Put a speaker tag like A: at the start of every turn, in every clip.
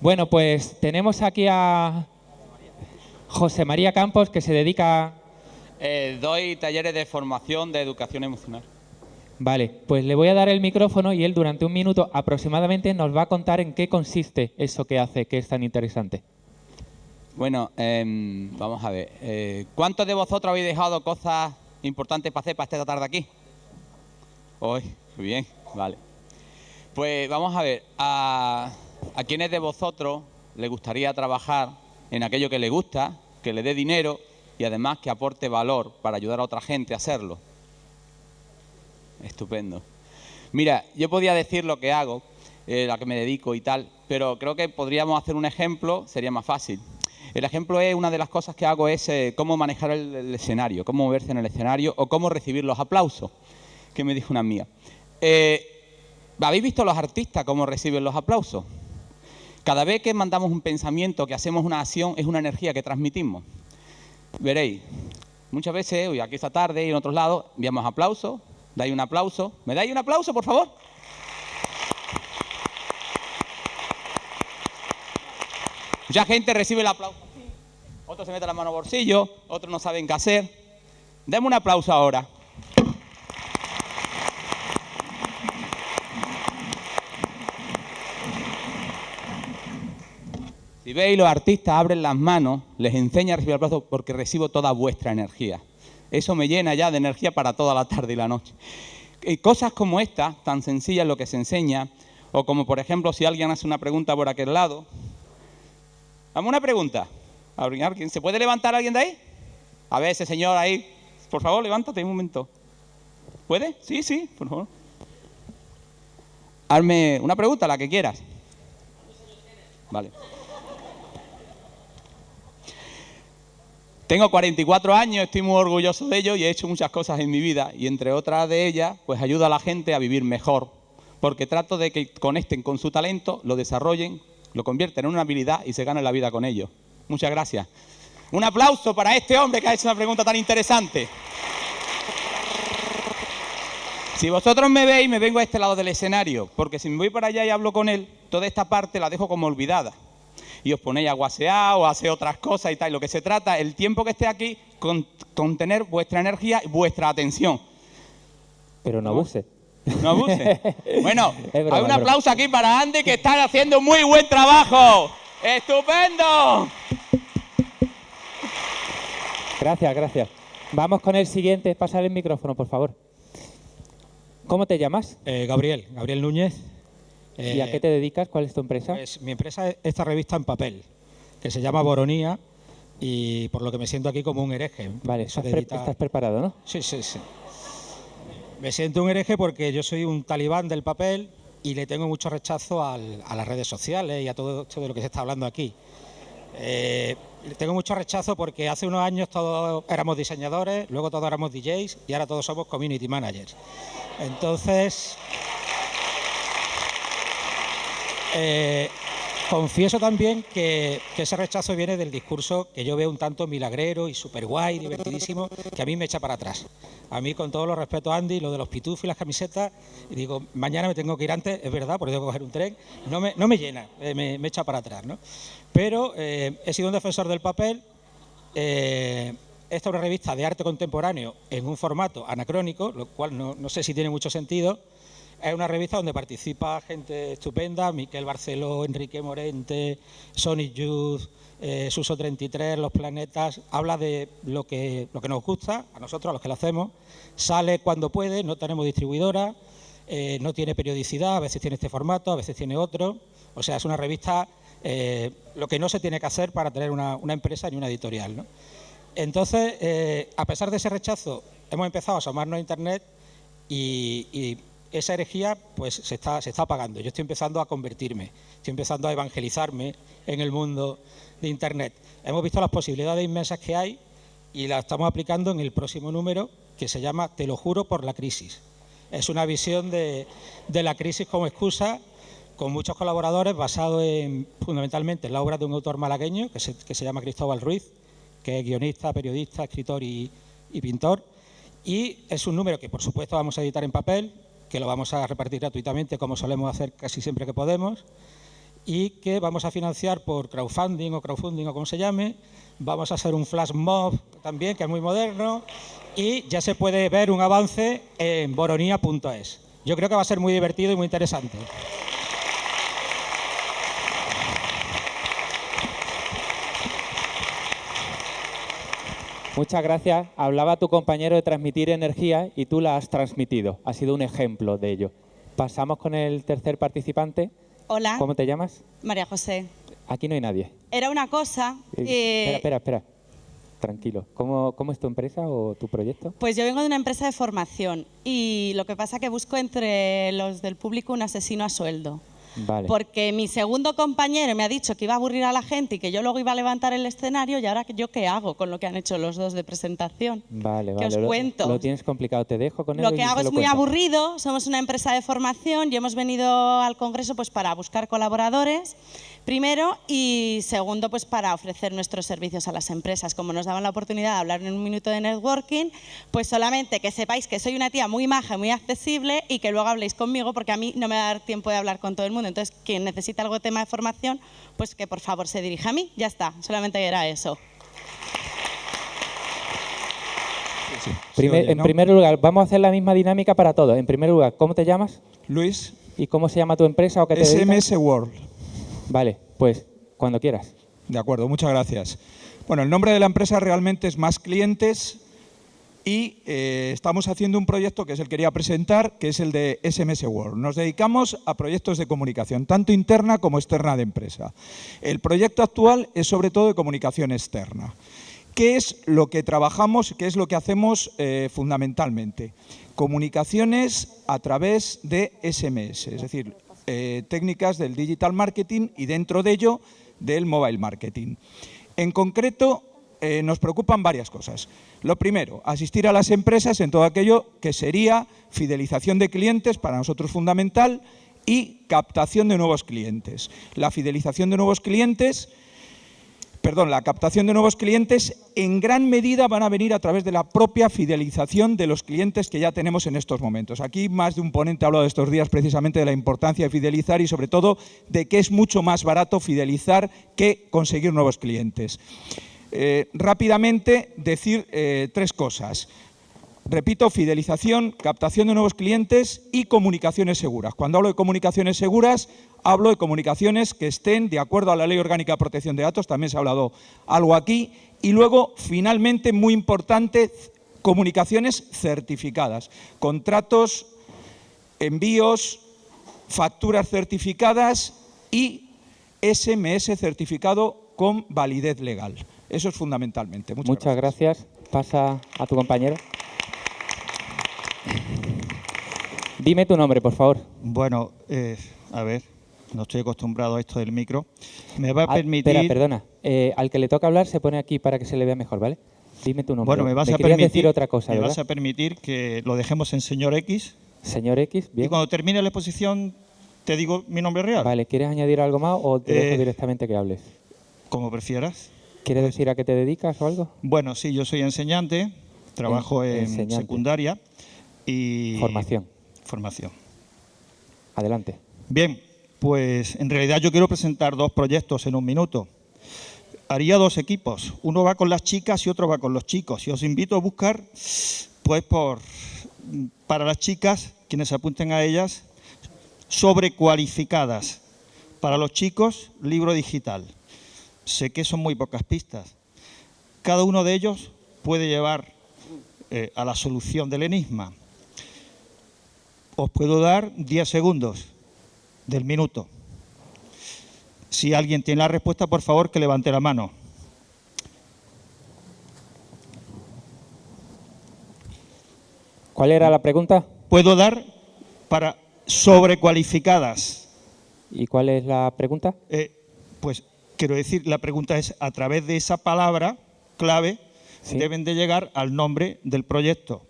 A: Bueno, pues tenemos aquí a José María Campos, que se dedica...
B: Eh, doy talleres de formación de educación emocional.
A: Vale, pues le voy a dar el micrófono y él durante un minuto aproximadamente nos va a contar en qué consiste eso que hace, que es tan interesante.
B: Bueno, em, vamos a ver. Eh, ¿Cuántos de vosotros habéis dejado cosas importantes para hacer para esta tarde aquí? Hoy, muy bien, vale. Pues vamos a ver, a, a quienes de vosotros le gustaría trabajar en aquello que le gusta, que le dé dinero y además que aporte valor para ayudar a otra gente a hacerlo. Estupendo. Mira, yo podía decir lo que hago, eh, a que me dedico y tal, pero creo que podríamos hacer un ejemplo, sería más fácil. El ejemplo es, una de las cosas que hago es eh, cómo manejar el, escenario, cómo moverse en el escenario o cómo recibir los aplausos, que me dijo una amiga. Eh, ¿Habéis visto los artistas cómo reciben los aplausos? Cada vez que mandamos un pensamiento, que hacemos una acción, es una energía que transmitimos. Veréis, muchas veces, hoy aquí esta tarde y en otros lados, enviamos aplausos, dais un aplauso. ¿Me dais un aplauso, por favor? Mucha gente recibe el aplauso otros se meten la mano al bolsillo, otros no saben qué hacer. Deme un aplauso ahora. Veis, los artistas abren las manos, les enseña a recibir aplausos porque recibo toda vuestra energía. Eso me llena ya de energía para toda la tarde y la noche. Y cosas como esta, tan sencillas lo que se enseña, o como por ejemplo si alguien hace una pregunta por aquel lado. Dame una pregunta. ¿Alguien? ¿Se puede levantar alguien de ahí? A ver, ese señor ahí. Por favor, levántate un momento. ¿Puede? Sí, sí, por favor. Hazme una pregunta, la que quieras. Vale. Tengo 44 años, estoy muy orgulloso de ello y he hecho muchas cosas en mi vida y entre otras de ellas, pues ayudo a la gente a vivir mejor, porque trato de que conecten con su talento, lo desarrollen, lo convierten en una habilidad y se ganen la vida con ello. Muchas gracias. Un aplauso para este hombre que ha hecho una pregunta tan interesante. Si vosotros me veis, me vengo a este lado del escenario, porque si me voy para allá y hablo con él, toda esta parte la dejo como olvidada y os ponéis a guasear o a hacer otras cosas y tal. Lo que se trata, el tiempo que esté aquí, con, tener vuestra energía y vuestra atención.
A: Pero no abuse.
B: No abuse. bueno, hay un aplauso aquí para Andy que está haciendo muy buen trabajo. ¡Estupendo!
A: Gracias, gracias. Vamos con el siguiente. Pasar el micrófono, por favor. ¿Cómo te llamas?
C: Eh, Gabriel, Gabriel Núñez.
A: ¿Y a qué te dedicas? ¿Cuál es tu empresa?
C: Pues, mi empresa es esta revista en papel, que se llama Boronía y por lo que me siento aquí como un hereje.
A: Vale, estás, preparado, ¿no?
C: Sí, sí, sí. Me siento un hereje porque yo soy un talibán del papel y le tengo mucho rechazo a las redes sociales y a todo esto de lo que se está hablando aquí. Eh, le tengo mucho rechazo porque hace unos años todos éramos diseñadores, luego todos éramos DJs y ahora todos somos community managers. Entonces, eh, confieso también que, ese rechazo viene del discurso que yo veo un tanto milagrero y súper guay, divertidísimo, que a mí me echa para atrás. A mí, con todo lo respeto Andy, lo de los pitufos y las camisetas, digo, mañana me tengo que ir antes, es verdad, porque tengo que coger un tren, no me, no me llena, eh, me, echa para atrás. ¿no? Pero eh, he sido un defensor del papel. esta es una revista de arte contemporáneo en un formato anacrónico, lo cual no sé si tiene mucho sentido, es una revista donde participa gente estupenda, Miquel Barceló, Enrique Morente, Sonic Youth, eh, Suso 33, Los Planetas, habla de lo que, lo que nos gusta, a nosotros, a los que lo hacemos, sale cuando puede, no tenemos distribuidora, eh, no tiene periodicidad, a veces tiene este formato, a veces tiene otro, o sea, es una revista, eh, lo que no se tiene que hacer para tener una, empresa ni una editorial. Entonces, a pesar de ese rechazo, hemos empezado a asomarnos a Internet y esa herejía pues se está, se apagando. Yo estoy empezando a convertirme, estoy empezando a evangelizarme en el mundo de Internet. Hemos visto las posibilidades inmensas que hay y las estamos aplicando en el próximo número que se llama Te lo juro por la crisis. Es una visión de, la crisis como excusa con muchos colaboradores basado en, fundamentalmente en la obra de un autor malagueño que se, que se llama Cristóbal Ruiz, que es guionista, periodista, escritor y, y pintor. Y es un número que, por supuesto, vamos a editar en papel, que lo vamos a repartir gratuitamente como solemos hacer casi siempre que podemos. y que vamos a financiar por crowdfunding o crowdfunding o como se llame. Vamos a hacer un flash mob también, que es muy moderno, y ya se puede ver un avance en boronía.es. Yo creo que va a ser muy divertido y muy interesante.
A: Muchas gracias. Hablaba tu compañero de transmitir energía y tú la has transmitido. Ha sido un ejemplo de ello. Pasamos con el tercer participante.
D: Hola,
A: ¿Cómo te llamas?
D: María José.
A: Aquí no hay nadie.
D: Era una cosa.
A: Eh,
D: eh,
A: Espera, espera, espera. Tranquilo. ¿Cómo, ¿Cómo es tu empresa o tu proyecto?
D: Pues yo vengo de una empresa de formación y lo que pasa que busco entre los del público un asesino a sueldo.
A: Vale.
D: Porque mi segundo compañero me ha dicho que iba a aburrir a la gente y que yo luego iba a levantar el escenario y ahora yo qué hago con lo que han hecho los dos de presentación.
A: Vale,
D: ¿Qué
A: vale.
D: os
A: Lo-
D: cuento?
A: Lo, tienes complicado. Te dejo con
D: Lo que hago
A: lo
D: es muy
A: cuentas.
D: aburrido, somos una empresa de formación y hemos venido al Congreso pues para buscar colaboradores, primero, y segundo, pues para ofrecer nuestros servicios a las empresas. Como nos daban la oportunidad de hablar en un minuto de networking, pues solamente que sepáis que soy una tía muy maja, muy accesible y que luego habléis conmigo porque a mí no me va a dar tiempo de hablar con todo el mundo. Entonces, quien necesita algo de tema de formación, pues que por favor se dirija a mí, ya está, solamente era eso.
A: Primer-
E: oye,
A: en primer lugar, vamos a hacer la misma dinámica para todos. En primer lugar, ¿cómo te llamas?
E: Luis,
A: ¿Y cómo se llama tu empresa o qué te dedicas?
E: SMS World.
A: Vale, pues cuando quieras.
E: De acuerdo, muchas gracias. Bueno, el nombre de la empresa realmente es Más Clientes y eh, estamos haciendo un proyecto que es el que quería presentar, que es el de SMS World. Nos dedicamos a proyectos de comunicación, tanto interna como externa de empresa. El proyecto actual es sobre todo de comunicación externa. ¿Qué es lo que trabajamos, qué es lo que hacemos eh, fundamentalmente? Comunicaciones a través de SMS, es decir, eh, técnicas del digital marketing y dentro de ello del mobile marketing. En concreto, eh, nos preocupan varias cosas. Lo primero, asistir a las empresas en todo aquello que sería fidelización de clientes, para nosotros fundamental, y captación de nuevos clientes. La fidelización de nuevos clientes perdón, la captación de nuevos clientes en gran medida van a venir a través de la propia fidelización de los clientes que ya tenemos en estos momentos. Aquí más de un ponente ha hablado estos días precisamente de la importancia de fidelizar y sobre todo de que es mucho más barato fidelizar que conseguir nuevos clientes. Eh, rápidamente decir eh, tres cosas. Repito, fidelización, captación de nuevos clientes y comunicaciones seguras. Cuando hablo de comunicaciones seguras, hablo de comunicaciones que estén de acuerdo a la Ley Orgánica de Protección de Datos, también se ha hablado algo aquí. Y luego, finalmente, muy importante, comunicaciones certificadas, contratos, envíos, facturas certificadas y SMS certificado con validez legal. Eso es fundamentalmente. Muchas,
A: Muchas gracias. Pasa a tu compañero. Dime tu nombre, por favor.
F: Bueno, eh, a ver, no estoy acostumbrado a esto del micro. Me va a
A: Ah,
F: permitir.
A: Espera, perdona. Eh, al que le toca hablar se pone aquí para que se le vea mejor, ¿vale? Dime tu nombre.
F: Bueno, me vas a permitir.
A: decir otra cosa,
F: me vas a permitir que lo dejemos en señor X.
A: Señor X,
F: Y
A: bien.
F: cuando termine la exposición, te digo mi nombre real.
A: Vale, ¿quieres añadir algo más o te dejo
F: Eh,
A: directamente que hables?
F: Como prefieras.
A: ¿Quieres decir a qué te dedicas o algo?
F: Bueno, sí, yo soy enseñante, trabajo en,
A: enseñante.
F: secundaria y.
A: Formación.
F: Formación.
A: Adelante.
F: Bien, pues en realidad yo quiero presentar dos proyectos en un minuto. Haría dos equipos, uno va con las chicas y otro va con los chicos. Y os invito a buscar, pues por para las chicas, quienes se apunten a ellas, sobrecualificadas. Para los chicos, libro digital. Sé que son muy pocas pistas. Cada uno de ellos puede llevar eh, a la solución del enigma. Os puedo dar 10 segundos del minuto. Si alguien tiene la respuesta, por favor, que levante la mano.
A: ¿Cuál era la pregunta?
F: Puedo dar para sobrecualificadas.
A: ¿Y cuál es la pregunta?
F: Eh, pues quiero decir, la pregunta es, a través de esa palabra clave,
A: Sí.
F: deben de llegar al nombre del proyecto.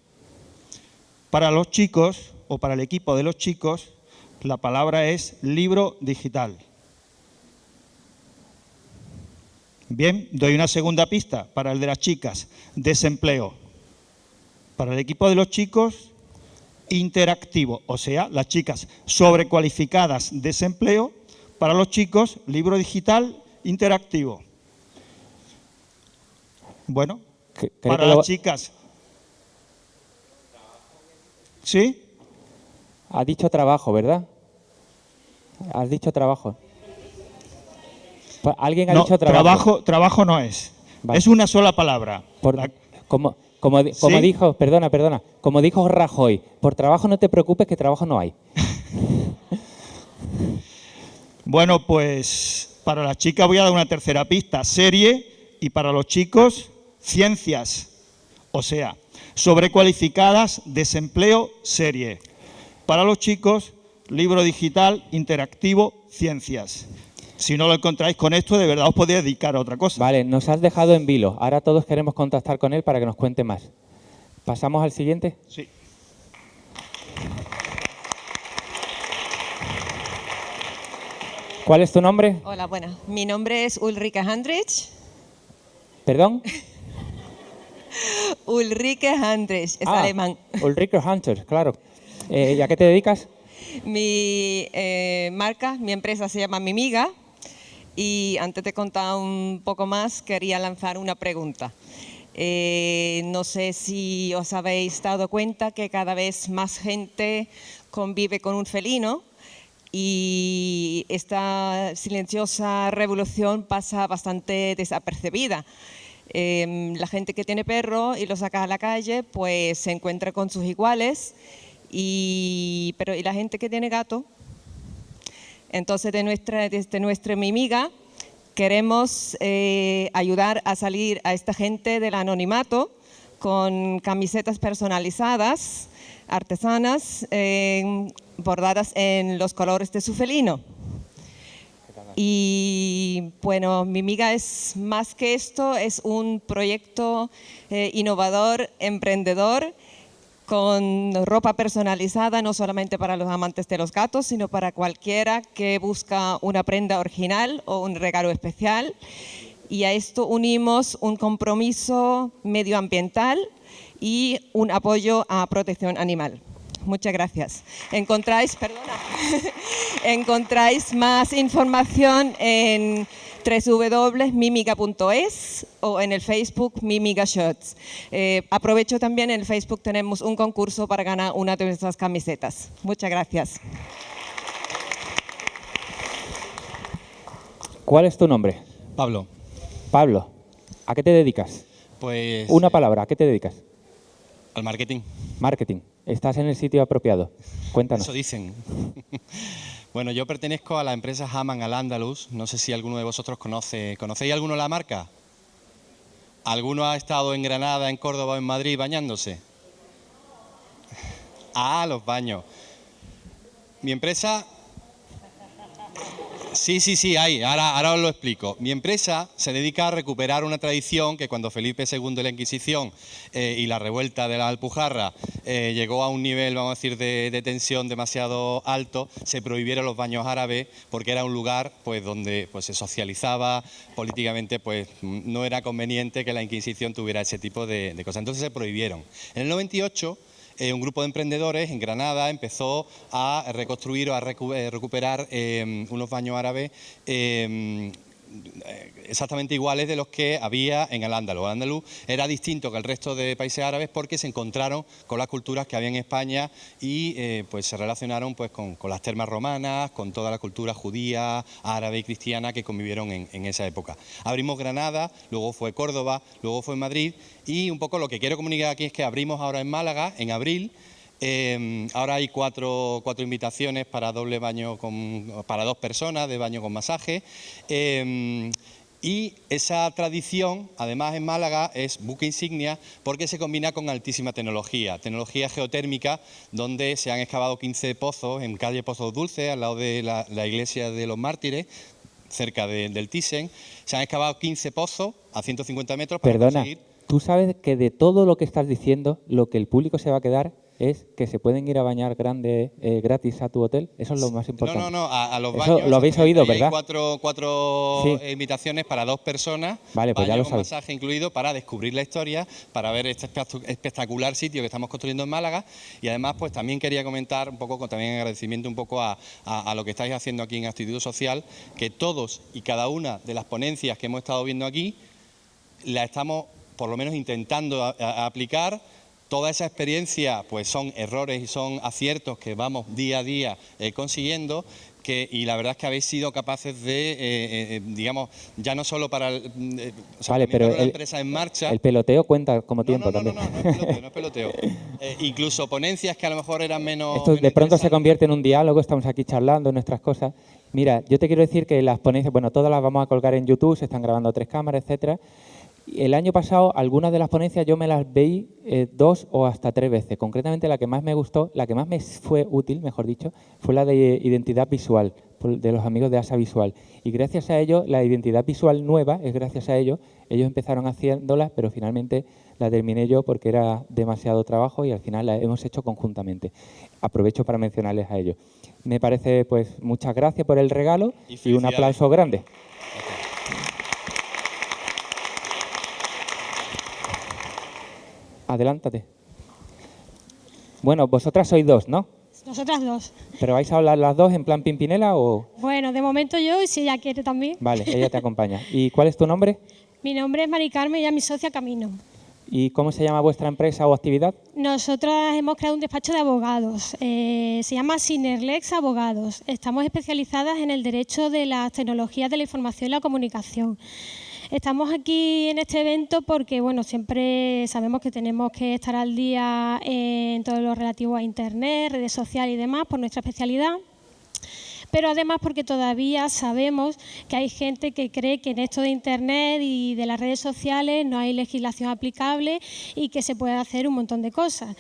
F: Para los chicos, o para el equipo de los chicos, la palabra es libro digital. Bien, doy una segunda pista para el de las chicas, desempleo. Para el equipo de los chicos, interactivo, o sea, las chicas sobrecualificadas desempleo Para los chicos, libro digital interactivo. Bueno, para las chicas. ¿Sí?
A: Has dicho trabajo, ¿verdad? Has dicho trabajo. Pues alguien ha
F: No,
A: dicho trabajo.
F: trabajo, trabajo no es.
A: Vale.
F: Es una sola palabra.
A: Por-
F: La-
A: como, como, di- como
F: ¿Sí?
A: dijo, perdona, perdona, como dijo Rajoy, por trabajo no te preocupes que trabajo no hay.
F: Bueno, pues para las chicas voy a dar una tercera pista, serie, y para los chicos, ciencias. O sea, sobrecualificadas, desempleo, serie. Para los chicos, libro digital, interactivo, ciencias. Si no lo encontráis con esto, de verdad os podéis dedicar a otra cosa.
A: Vale, nos has dejado en vilo. Ahora todos queremos contactar con él para que nos cuente más. ¿Pasamos al siguiente?
F: Sí.
A: ¿Cuál es tu nombre?
G: Hola, buenas. Mi nombre es Ulrike Handrich.
A: ¿Perdón?
G: Ulrike Handrich, es
A: Ah,
G: alemán.
A: Ulrike Hunter, claro. Eh, ¿Y a qué te dedicas?
G: Mi eh, marca, mi empresa se llama Mimiga. Y antes de contar un poco más, quería lanzar una pregunta. Eh, no sé si os habéis dado cuenta que cada vez más gente convive con un felino y esta silenciosa revolución pasa bastante desapercibida. Em, la gente que tiene perro y lo saca a la calle, pues se encuentra con sus iguales, y, pero ¿y la gente que tiene gato? Entonces, de nuestra, desde nuestra mimiga, queremos eh, ayudar a salir a esta gente del anonimato con camisetas personalizadas, artesanas, eh, bordadas en los colores de su felino. Y bueno, Mimiga es más que esto, es un proyecto eh, innovador, emprendedor, con ropa personalizada, no solamente para los amantes de los gatos, sino para cualquiera que busca una prenda original o un regalo especial. Y a esto unimos un compromiso medioambiental y un apoyo a protección animal. Muchas gracias. Encontráis, perdona, encontráis más información en www.mimiga.es o en el Facebook Mimiga Shirts. Eh, aprovecho también en el Facebook tenemos un concurso para ganar una de nuestras camisetas. Muchas gracias.
A: ¿Cuál es tu nombre?
H: Pablo,
A: Pablo. ¿A qué te dedicas?
H: pues
A: Una palabra, ¿a qué te dedicas?
H: al marketing.
A: Marketing. Estás en el sitio apropiado. Cuéntanos.
H: Eso dicen. bueno, yo pertenezco a la empresa Haman al Andalus. No sé si alguno de vosotros conoce. ¿Conocéis alguno la marca? ¿Alguno ha estado en Granada, en Córdoba o en Madrid bañándose? Ah, los baños. Mi empresa Sí, sí, sí, ahí, ahora, ahora os lo explico. Mi empresa se dedica a recuperar una tradición que cuando Felipe II de la Inquisición eh, y la revuelta de la Alpujarra eh, llegó a un nivel, vamos a decir, de, de tensión demasiado alto, se prohibieron los baños árabes porque era un lugar pues, donde pues, se socializaba políticamente, pues no era conveniente que la Inquisición tuviera ese tipo de, de cosas. Entonces se prohibieron. En el 98 eh, un grupo de emprendedores en Granada empezó a reconstruir o a eh, recuperar eh, unos baños árabes exactamente iguales de los que había en el Andaluz. El Andaluz era distinto que el resto de países árabes porque se encontraron con las culturas que había en España y eh, pues se relacionaron pues con, con las termas romanas, con toda la cultura judía, árabe y cristiana que convivieron en, en esa época. Abrimos Granada, luego fue Córdoba, luego fue Madrid y un poco lo que quiero comunicar aquí es que abrimos ahora en Málaga en abril eh, ahora hay cuatro, cuatro invitaciones para doble baño con, para dos personas de baño con masaje. Eh, y esa tradición, además en Málaga, es buque insignia porque se combina con altísima tecnología, tecnología geotérmica, donde se han excavado 15 pozos en calle Pozos Dulces, al lado de la, la iglesia de los mártires, cerca de- del Thyssen. Se han excavado 15 pozos a 150 metros para
A: Perdona,
H: conseguir
A: tú sabes que de todo lo que estás diciendo, lo que el público se va a quedar es que se pueden ir a bañar grande eh, gratis a tu hotel. Eso es lo más
H: No,
A: importante.
H: no, no, a, a los
A: Eso
H: baños.
A: lo habéis oído,
H: hay
A: ¿verdad?
H: cuatro, cuatro
A: Sí.
H: invitaciones para dos personas.
A: Vale, pues ya lo
H: con
A: sabéis.
H: masaje incluido para descubrir la historia, para ver este espectacu- espectacular sitio que estamos construyendo en Málaga. Y además, pues también quería comentar un poco, también agradecimiento un poco a, a- a lo que estáis haciendo aquí en Actitud Social, que todos y cada una de las ponencias que hemos estado viendo aquí, la estamos por lo menos intentando aplicar. Toda esa experiencia pues son errores y son aciertos que vamos día a día eh, consiguiendo. Que, y la verdad es que habéis sido capaces de, eh, eh, digamos, ya no solo para el, mm, eh, o sea,
A: Vale, pero
H: la
A: el-
H: empresa en marcha.
A: El peloteo cuenta como
H: No,
A: tiempo
H: no, no,
A: también.
H: no, no, no es peloteo, no es peloteo. Eh, incluso ponencias que a lo mejor eran menos.
A: Esto de pronto se convierte en un diálogo, estamos aquí charlando nuestras cosas. Mira, yo te quiero decir que las ponencias, bueno, todas las vamos a colgar en YouTube, se están grabando tres cámaras, etcétera. El año pasado, algunas de las ponencias yo me las veí eh, dos o hasta tres veces. Concretamente, la que más me gustó, la que más me fue útil, mejor dicho, fue la de identidad visual, de los amigos de ASA Visual. Y gracias a ello, la identidad visual nueva, es gracias a ello, ellos empezaron haciéndolas, pero finalmente la terminé yo porque era demasiado trabajo y al final la hemos hecho conjuntamente. Aprovecho para mencionarles a ellos. Me parece, pues, muchas gracias por el regalo
H: Y
A: y un aplauso grande. Adelántate. Bueno, vosotras sois dos, ¿no?
I: Nosotras dos.
A: ¿Pero vais a hablar las dos en plan Pimpinela o...?
I: Bueno, de momento yo y si ella quiere también.
A: Vale, ella te acompaña. ¿Y cuál es tu nombre?
I: Mi nombre es Mari Carmen y ella es mi socia Camino.
A: ¿Y cómo se llama vuestra empresa o actividad?
I: Nosotras hemos creado un despacho de abogados. eh, se llama Sinerlex Abogados. Estamos especializadas en el derecho de las tecnologías de la información y la comunicación. Estamos aquí en este evento porque, bueno, siempre sabemos que tenemos que estar al día en todo lo relativo a Internet, redes sociales y demás por nuestra especialidad. Pero además porque todavía sabemos que hay gente que cree que en esto de Internet y de las redes sociales no hay legislación aplicable y que se puede hacer un montón de cosas.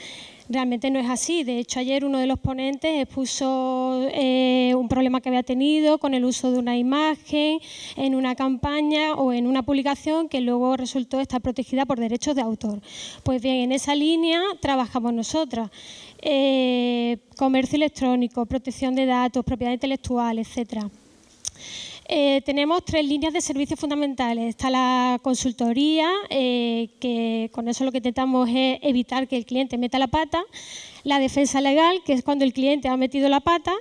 I: Realmente no es así. De hecho, ayer uno de los ponentes expuso eh, un problema que había tenido con el uso de una imagen en una campaña o en una publicación que luego resultó estar protegida por derechos de autor. Pues bien, en esa línea trabajamos nosotras. Eh, comercio electrónico, protección de datos, propiedad intelectual, etcétera. Eh, tenemos tres líneas de servicios fundamentales. Está la consultoría, eh, que con eso lo que intentamos es evitar que el cliente meta la pata. La defensa legal, que es cuando el cliente ha metido la pata.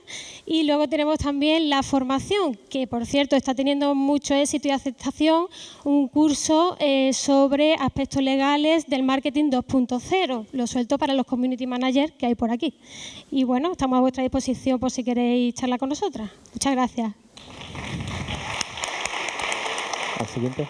I: Y luego tenemos también la formación, que por cierto está teniendo mucho éxito y aceptación, un curso eh, sobre aspectos legales del marketing 2.0. Lo suelto para los community managers que hay por aquí. Y bueno, estamos a vuestra disposición por si queréis charlar con nosotras. Muchas gracias.
A: Al siguiente.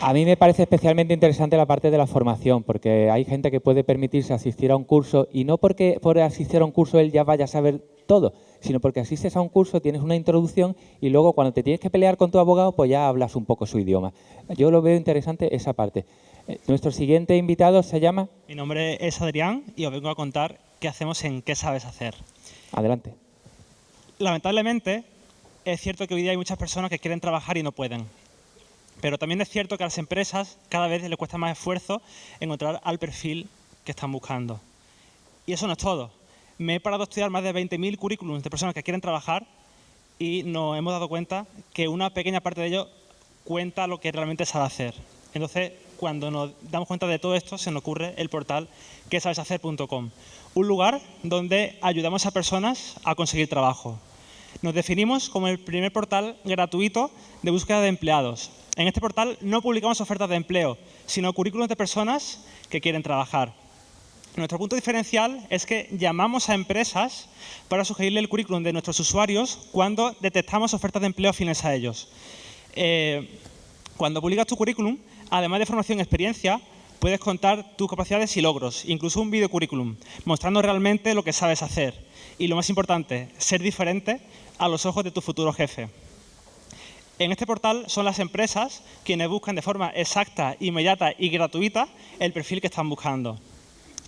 A: A mí me parece especialmente interesante la parte de la formación, porque hay gente que puede permitirse asistir a un curso y no porque por asistir a un curso él ya vaya a saber todo, sino porque asistes a un curso, tienes una introducción y luego cuando te tienes que pelear con tu abogado, pues ya hablas un poco su idioma. Yo lo veo interesante esa parte. Eh, Nuestro siguiente invitado se llama...
J: Mi nombre es Adrián y os vengo a contar qué hacemos en ¿Qué sabes hacer?
A: Adelante.
J: Lamentablemente, es cierto que hoy día hay muchas personas que quieren trabajar y no pueden. Pero también es cierto que a las empresas cada vez les cuesta más esfuerzo encontrar al perfil que están buscando. Y eso no es todo. Me he parado a estudiar más de 20.000 currículums de personas que quieren trabajar y nos hemos dado cuenta que una pequeña parte de ellos cuenta lo que realmente sabe hacer. Entonces, cuando nos damos cuenta de todo esto, se nos ocurre el portal quesabeshacer.com, un lugar donde ayudamos a personas a conseguir trabajo. Nos definimos como el primer portal gratuito de búsqueda de empleados. En este portal no publicamos ofertas de empleo, sino currículums de personas que quieren trabajar. Nuestro punto diferencial es que llamamos a empresas para sugerirle el currículum de nuestros usuarios cuando detectamos ofertas de empleo afines a ellos. Eh, cuando publicas tu currículum, además de formación y experiencia, puedes contar tus capacidades y logros, incluso un video currículum, mostrando realmente lo que sabes hacer. Y lo más importante, ser diferente a los ojos de tu futuro jefe. En este portal son las empresas quienes buscan de forma exacta, inmediata y gratuita el perfil que están buscando.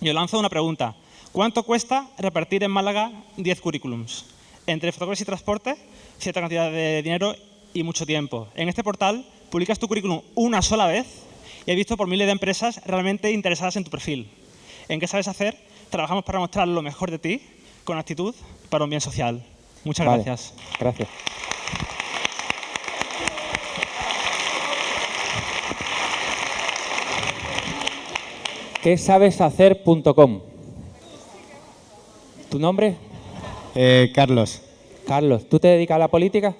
J: Yo lanzo una pregunta. ¿Cuánto cuesta repartir en Málaga 10 currículums? Entre fotógrafos y transporte, cierta cantidad de dinero y mucho tiempo. En este portal publicas tu currículum una sola vez y he visto por miles de empresas realmente interesadas en tu perfil. En ¿Qué sabes hacer? Trabajamos para mostrar lo mejor de ti, con actitud, para un bien social. Muchas
A: Vale,
J: gracias.
A: Gracias. ¿Qué sabes hacer.com? ¿Tu nombre?
K: Eh, Carlos.
A: Carlos, ¿tú te dedicas a la política?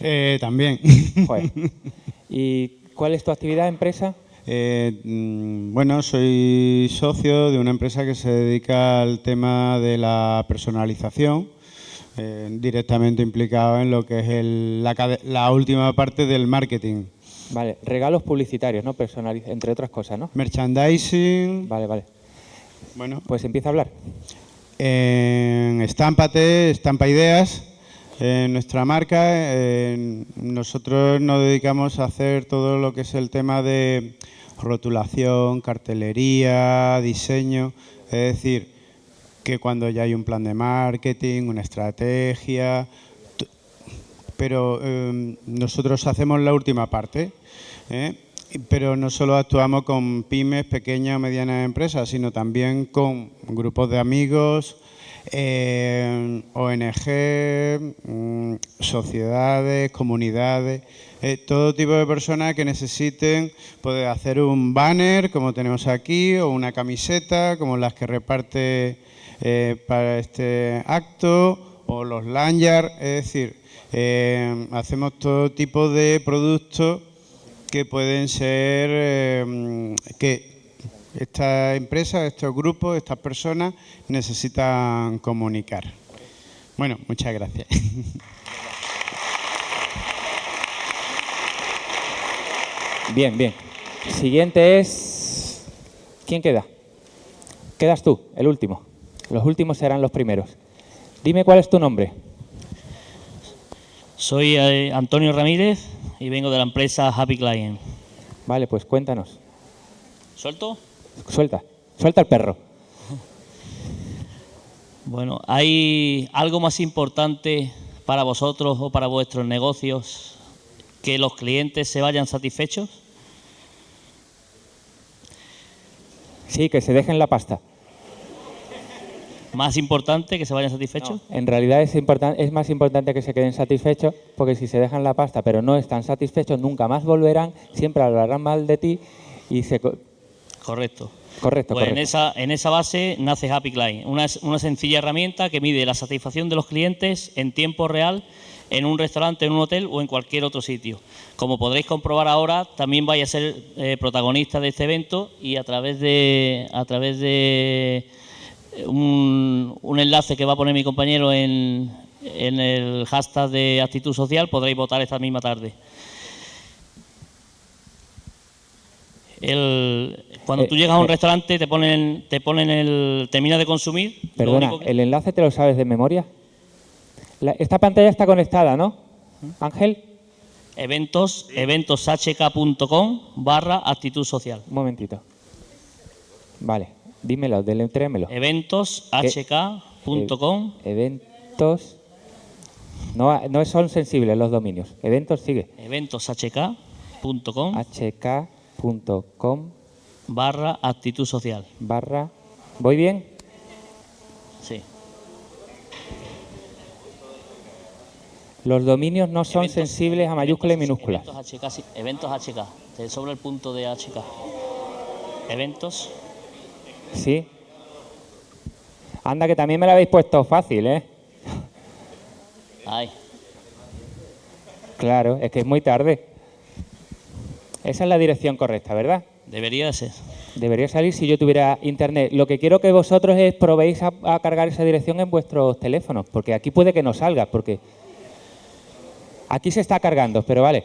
K: Eh, también.
A: Joder. ¿Y cuál es tu actividad, empresa?
K: Eh, mm, bueno, soy socio de una empresa que se dedica al tema de la personalización, eh, directamente implicado en lo que es el- la, la última parte del marketing.
A: Vale, regalos publicitarios, ¿no? Personaliz entre otras cosas, ¿no?
K: Merchandising.
A: Vale, vale.
K: Bueno.
A: Pues empieza a hablar.
K: En Estámpate, Estampa Ideas, en nuestra marca, en- nosotros nos dedicamos a hacer todo lo que es el tema de rotulación, cartelería, diseño, es decir, que cuando ya hay un plan de marketing, una estrategia, pero eh, nosotros hacemos la última parte, ¿eh? Pero no solo actuamos con pymes, pequeñas o medianas empresas, sino también con grupos de amigos, eh, ONG, mm, sociedades, comunidades, eh, todo tipo de personas que necesiten poder hacer un banner como tenemos aquí o una camiseta como las que reparte eh, para este acto o los lanyards, es decir, eh, hacemos todo tipo de productos que pueden ser eh, que esta empresa, estos grupos, estas personas necesitan comunicar. Bueno, muchas gracias.
A: Bien, bien. Siguiente es... ¿Quién queda? Quedas tú, el último. Los últimos serán los primeros. Dime cuál es tu nombre.
L: Soy eh, Antonio Ramírez y vengo de la empresa Happy Client.
A: Vale, pues cuéntanos.
L: ¿Suelto?
A: Suelta, suelta el perro.
L: Bueno, ¿hay algo más importante para vosotros o para vuestros negocios que los clientes se vayan satisfechos?
A: Sí, que se dejen la pasta.
L: ¿Más importante que se vayan satisfechos?
A: En realidad es, es más importante que se queden satisfechos, porque si se dejan la pasta pero no están satisfechos, nunca más volverán, siempre hablarán mal de ti y se... co-
L: Correcto.
A: Correcto,
L: Pues en esa, en esa base nace Happy Client, una, una sencilla herramienta que mide la satisfacción de los clientes en tiempo real en un restaurante, en un hotel o en cualquier otro sitio. Como podréis comprobar ahora, también vais a ser eh, protagonista de este evento y a través de, a través de eh, un, un enlace que va a poner mi compañero en, en el hashtag de actitud social podréis votar esta misma tarde. El- cuando
A: Eh,
L: tú llegas a un
A: eh.
L: restaurante te ponen, te ponen el, terminas de consumir.
A: Perdona,
L: que-
A: ¿el enlace te lo sabes de memoria? La- esta pantalla está conectada, ¿no? Ángel,
L: eventos, eventoshk.com barra actitud social.
A: un momentito. Vale, dímelo, deletréamelo.
L: Eventoshk.com
A: Eh, eventos... No, no son sensibles los dominios. Eventos sigue.
L: eventoshk.com
A: hk.com
L: barra actitud social.
A: barra... ¿Voy bien?
L: Sí.
A: Los dominios no son
L: Eventos-
A: sensibles a mayúsculas y minúsculas.
L: Eventos HK, sí, eventos HK. Te sobra el punto de HK. Eventos.
A: Sí. Anda, que también me lo habéis puesto fácil, ¿eh?
L: Ay.
A: Claro, es que es muy tarde. Esa es la dirección correcta, ¿verdad?
L: Debería de ser.
A: Debería salir si yo tuviera internet. Lo que quiero que vosotros es probéis a, a cargar esa dirección en vuestros teléfonos, porque aquí puede que no salga, porque aquí se está cargando, pero vale.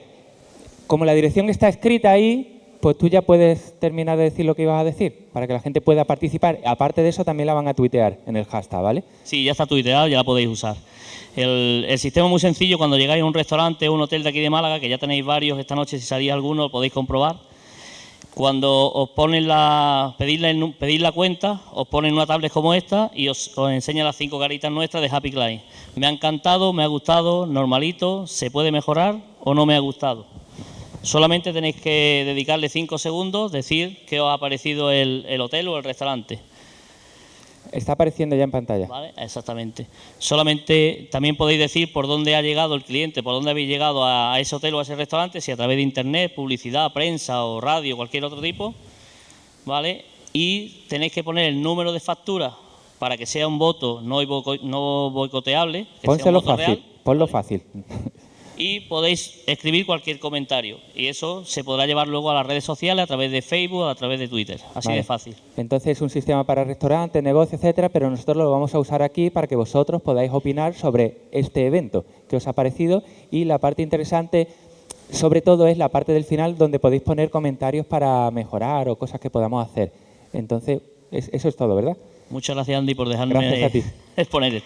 A: Como la dirección está escrita ahí, pues tú ya puedes terminar de decir lo que ibas a decir, para que la gente pueda participar. Aparte de eso, también la van a tuitear en el hashtag, ¿vale?
L: Sí, ya está tuiteado, ya la podéis usar. El, sistema es muy sencillo, cuando llegáis a un restaurante o un hotel de aquí de Málaga, que ya tenéis varios esta noche, si salís alguno, lo podéis comprobar. Cuando os ponen la, pedís la, la cuenta, os ponen una tablet como esta y os, os enseña las cinco caritas nuestras de Happy Client. Me ha encantado, me ha gustado, normalito, se puede mejorar o no me ha gustado. Solamente tenéis que dedicarle cinco segundos, decir qué os ha parecido el, el hotel o el restaurante.
A: Está apareciendo ya en pantalla.
L: ¿Vale? Exactamente. Solamente también podéis decir por dónde ha llegado el cliente, por dónde habéis llegado a ese hotel o a ese restaurante, si a través de internet, publicidad, prensa o radio, cualquier otro tipo. ¿Vale? Y tenéis que poner el número de factura para que sea un voto no, boico- no boicoteable. que sea un
A: Pónselo
L: voto
A: fácil,
L: real,
A: ponlo fácil.
L: y podéis escribir cualquier comentario. Y eso se podrá llevar luego a las redes sociales a través de Facebook, a través de Twitter. Así
A: Vale.
L: de fácil.
A: Entonces es un sistema para restaurantes, negocios, etcétera, pero nosotros lo vamos a usar aquí para que vosotros podáis opinar sobre este evento que os ha parecido y la parte interesante sobre todo es la parte del final donde podéis poner comentarios para mejorar o cosas que podamos hacer. Entonces, es- eso es todo, ¿verdad?
L: Muchas gracias, Andy, por dejarme
A: Gracias a ti.
L: exponer.